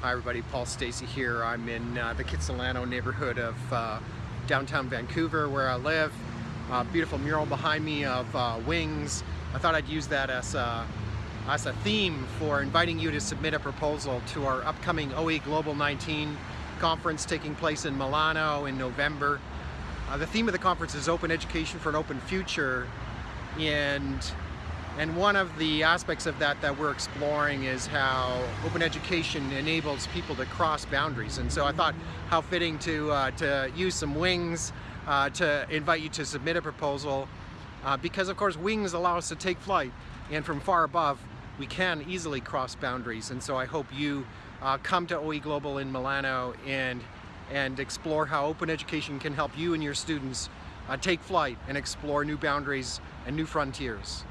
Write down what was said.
Hi everybody, Paul Stacey here. I'm in uh, the Kitsilano neighborhood of uh, downtown Vancouver where I live. Uh, beautiful mural behind me of uh, wings. I thought I'd use that as a, as a theme for inviting you to submit a proposal to our upcoming OE Global 19 conference taking place in Milano in November. Uh, the theme of the conference is Open Education for an Open Future and and one of the aspects of that that we're exploring is how open education enables people to cross boundaries. And so I thought how fitting to, uh, to use some wings uh, to invite you to submit a proposal uh, because of course wings allow us to take flight and from far above we can easily cross boundaries. And so I hope you uh, come to OE Global in Milano and, and explore how open education can help you and your students uh, take flight and explore new boundaries and new frontiers.